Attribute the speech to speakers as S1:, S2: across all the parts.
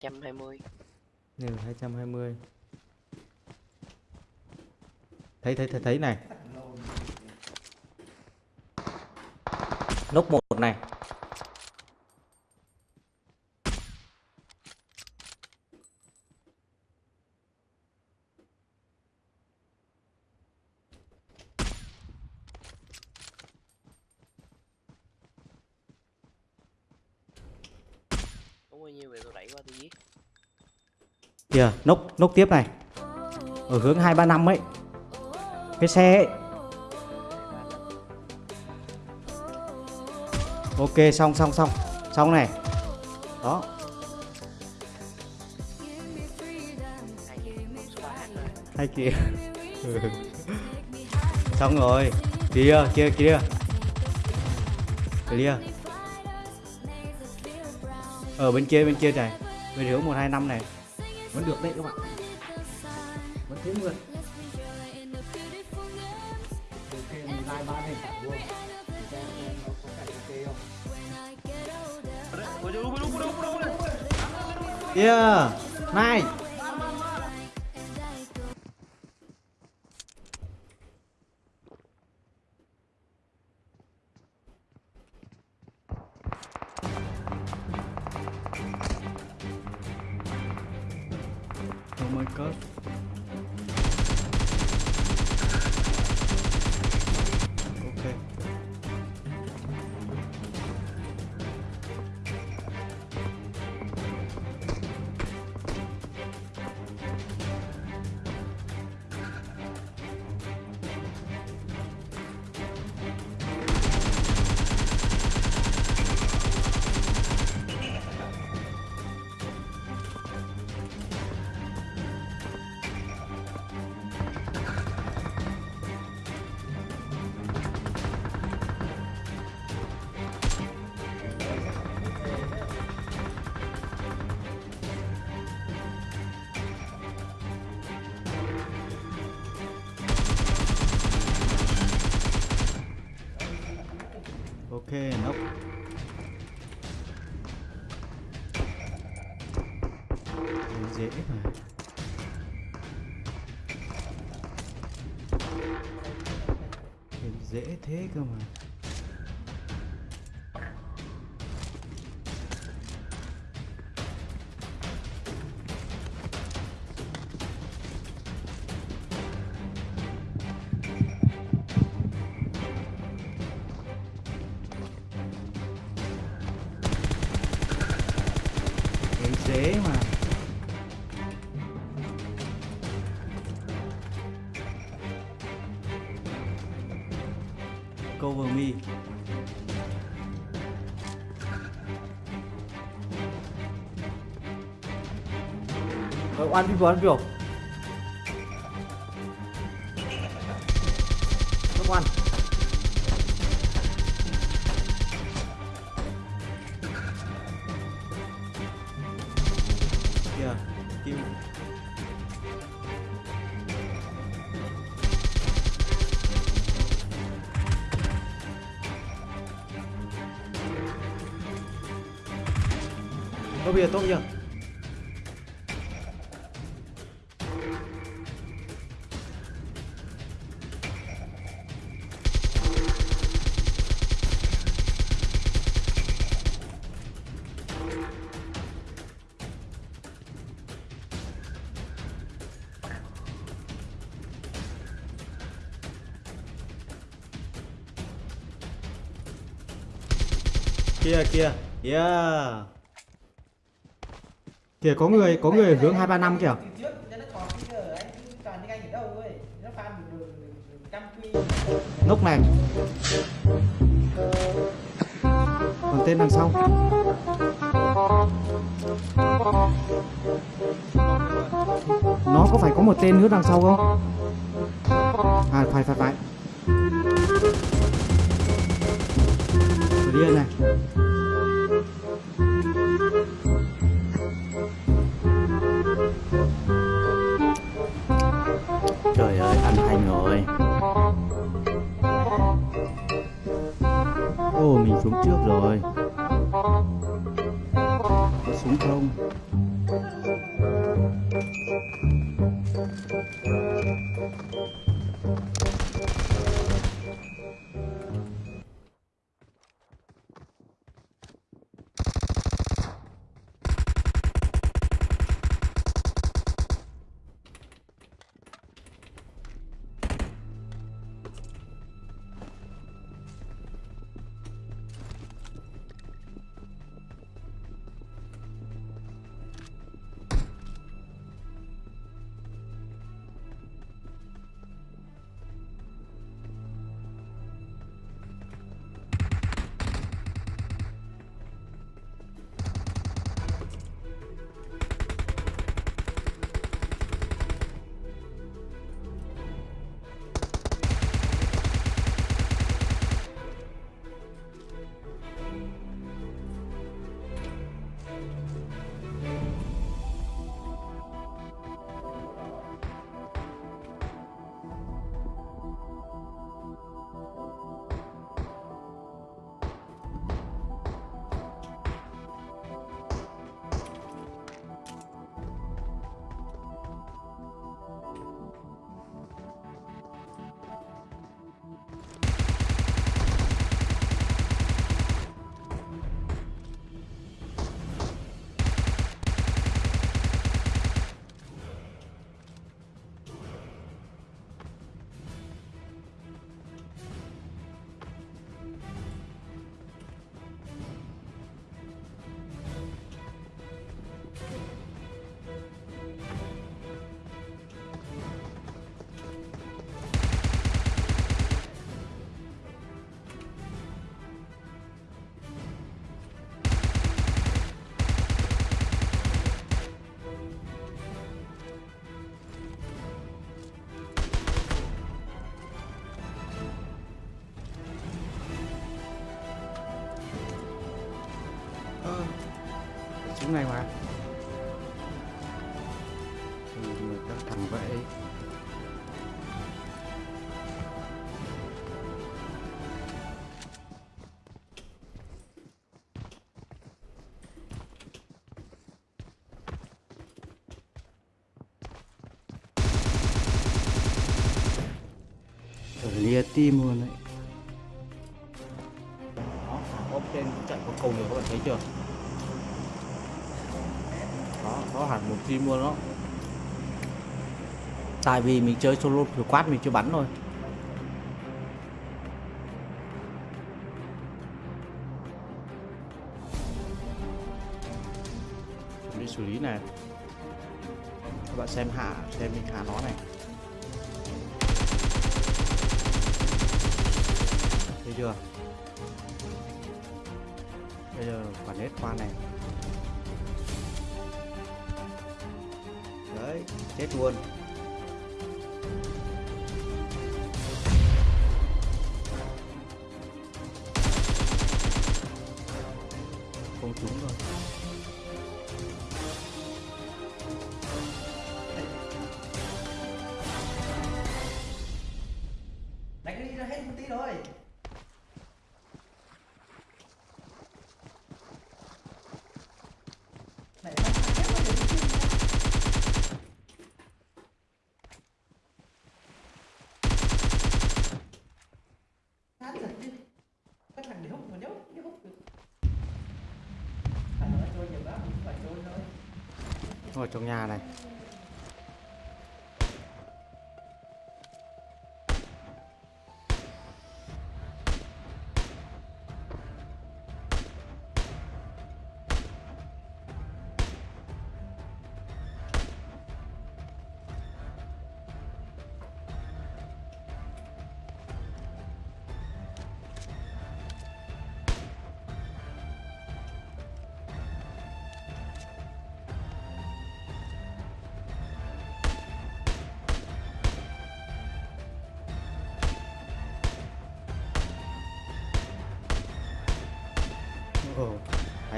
S1: 120
S2: hai 220 ừ, Thấy thấy thấy thấy này. Nốt một này.
S1: Có bao nhiêu về tôi đẩy qua tôi giết.
S2: Kìa, nốc nốc tiếp này. Ở hướng 235 ấy. Cái xe ấy. Ok, xong xong xong. Xong này. Đó.
S1: Hai gì con số 3 rồi
S2: Hay kìa. Xong rồi. Kia kia kia Clear. Ở bên kia bên kia này. Bên hướng 125 này. Vẫn được đấy các bạn. Vẫn thế mượt Yeah, nice. Oh my god. Ok, nốc. Lên dễ mà. Lên dễ thế cơ mà. Ờ, one people, one people. Come on. Kìa, kim. Tốt bây giờ, tốt bây giờ. Kìa kìa. Yeah. Kìa có người, có người ở hướng 235 kìa.
S3: Từ trước nó có cái giờ anh cứ toàn những anh ở đâu ấy nó farm được được trăm quy
S2: Nốc này. Còn tên đằng sau. Nó có phải có một tên nữa đằng sau không? À phải phải phải. Điên này. Trời súng này mà. Ừ, các thằng vậy Ở lia tim luôn đấy có mua nó. Luôn đó Tại vì mình chơi solo quát mình chưa bắn thôi. Đi xử lý này. Các bạn xem hạ, xem mình hạ nó này. Thấy chưa? Bây giờ quả nết qua này. Chết luôn. Vào trong nhà này.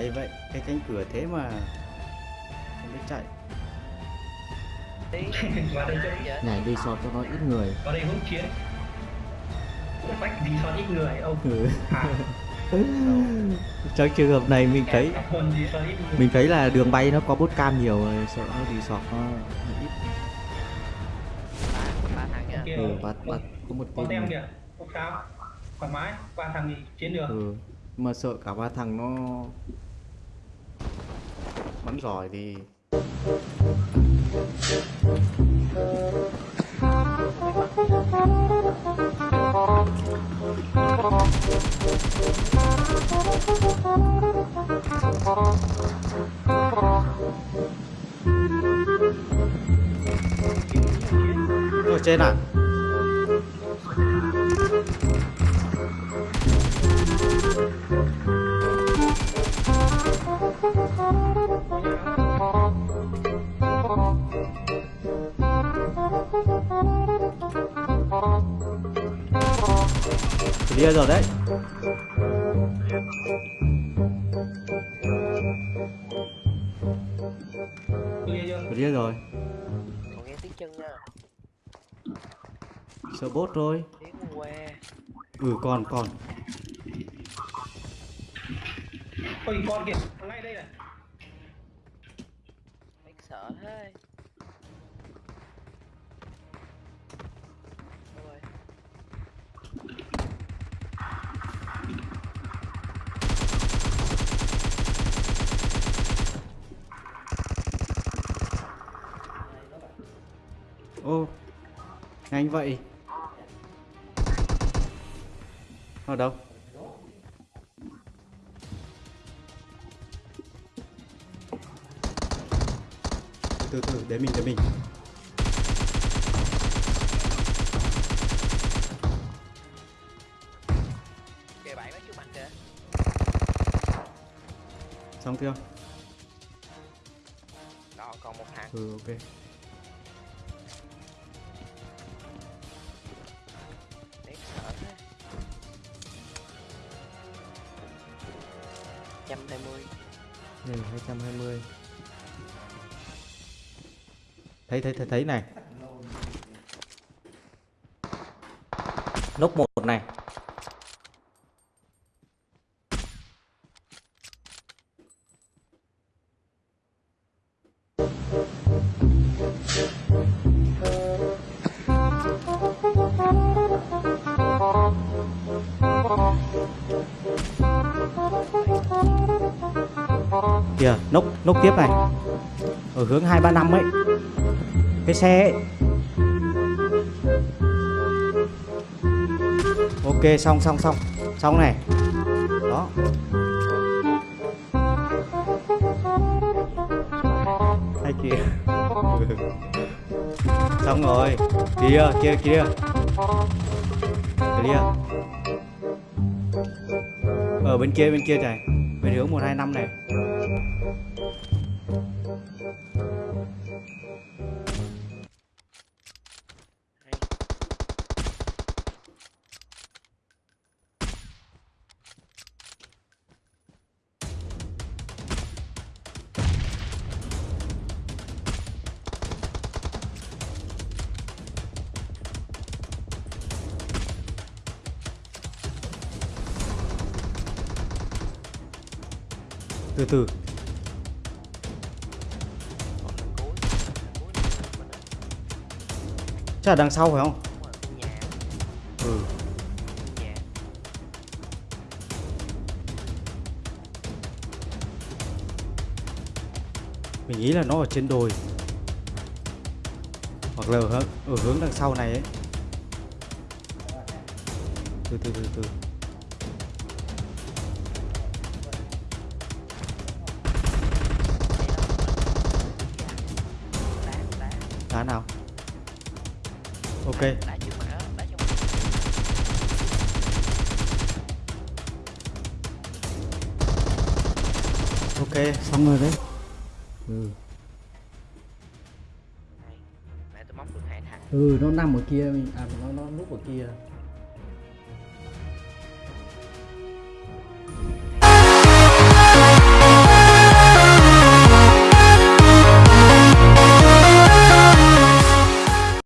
S2: Hay vậy, cái cánh cửa thế mà không biết chạy. Nhảy đi sọt cho nó ít người.
S4: Vào đây hỗn chiến. Bách đi son ít người ông.
S2: Ừ.
S4: à,
S2: Trong trường hợp này mình thấy mình thấy là đường bay nó có bốt cam nhiều rồi sợ nó đi sọt nó ít.
S1: Ba, ba thằng nha.
S4: Kia,
S2: ừ, bắt bắt có một tên
S4: kìa. Không sao Thoải mái. Qua thằng thì chiến được.
S2: Ừ. mà sợ cả ba thằng nó bắn giỏi thì ở trên à Clear rồi đấy.
S4: Clear
S2: rồi.
S1: Còn nghe tiếng chân nha.
S2: Sợ bốt rồi. Ừ còn còn.
S4: Ôi con kìa. Ngay đây này.
S1: Đáng sợ thế.
S2: Nhanh vậy? Ở đâu? Từ từ để mình để mình. Xong chưa?
S1: Đó, còn một thằng.
S2: Ừ ok
S1: 120.
S2: Này 220 Thấy thấy thấy thấy này. Nốc một này Kìa, nốc nốc tiếp này. Ở hướng 235 ấy. Cái xe ấy. Ok, xong xong xong. Xong này. Đó. Hay kìa. xong rồi. Kia, kia kia. kia Ở bên kia bên kia này. Bên hướng 125 này. Từ từ Chắc là đằng sau phải không? Ừ. Mình nghĩ là nó ở trên đồi Hoặc là ở, hướng- ở hướng đằng sau này ấy Từ từ từ từ Ok. Ok xong rồi đấy. Ừ, ừ nó nằm ở kia mình à nó nó núp ở kia